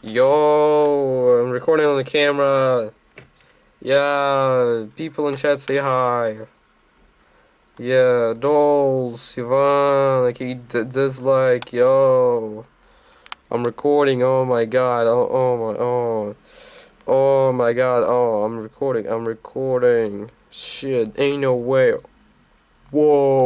Yo, I'm recording on the camera. Yeah, people in chat say hi. Yeah, dolls, Ivan, like he dislike, yo. I'm recording, oh my god, oh, oh my, oh. Oh my god, oh, I'm recording, I'm recording. Shit, ain't no way. Whoa.